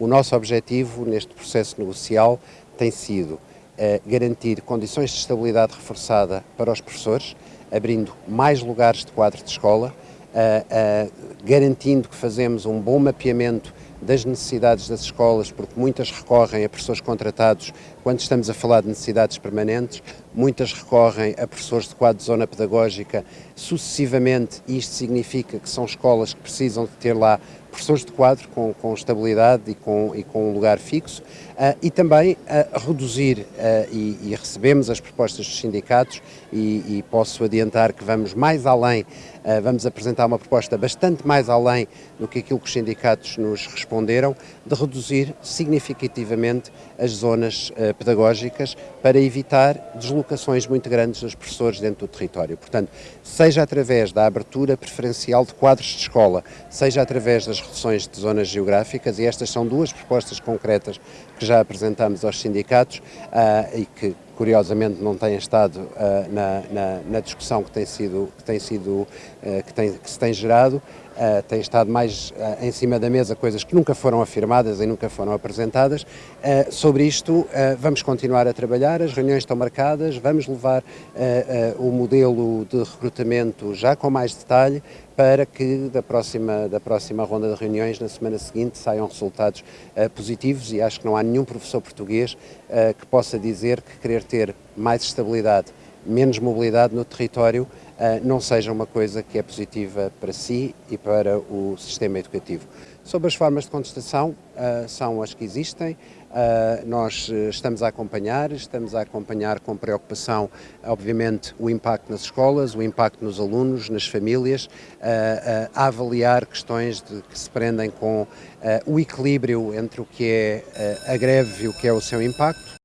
O nosso objetivo neste processo negocial tem sido garantir condições de estabilidade reforçada para os professores, abrindo mais lugares de quadro de escola, garantindo que fazemos um bom mapeamento das necessidades das escolas, porque muitas recorrem a professores contratados quando estamos a falar de necessidades permanentes, muitas recorrem a professores de quadro de zona pedagógica sucessivamente, e isto significa que são escolas que precisam de ter lá professores de quadro com, com estabilidade e com, e com um lugar fixo, uh, e também uh, reduzir, uh, e, e, recebemos as propostas dos sindicatos, e, e, posso adiantar que vamos mais além, vamos apresentar uma proposta bastante mais além do que aquilo que os sindicatos nos responderam, de reduzir significativamente as zonas pedagógicas para evitar deslocações muito grandes dos professores dentro do território. Portanto, seja através da abertura preferencial de quadros de escola, seja através das reduções de zonas geográficas, e estas são duas propostas concretas que já apresentamos aos sindicatos uh, e que curiosamente não têm estado uh, na, na, na, discussão que tem sido, que tem sido, uh, que, tem, que se tem gerado, uh, tem estado mais uh, em cima da mesa coisas que nunca foram afirmadas e nunca foram apresentadas. Uh, sobre isto vamos continuar a trabalhar, as reuniões estão marcadas, vamos levar o modelo de recrutamento já com mais detalhe para que da próxima, da próxima ronda de reuniões, na semana seguinte, saiam resultados positivos e acho que não há nenhum professor português que possa dizer que querer ter mais estabilidade, menos mobilidade no território eh, não seja uma coisa que é positiva para si e para o sistema educativo. Sobre as formas de contestação, uh, são as que existem, uh, nós estamos a acompanhar, estamos a acompanhar com preocupação, obviamente, o impacto nas escolas, o impacto nos alunos, nas famílias, a avaliar questões de, que se prendem com o equilíbrio entre o que é a greve e o que é o seu impacto,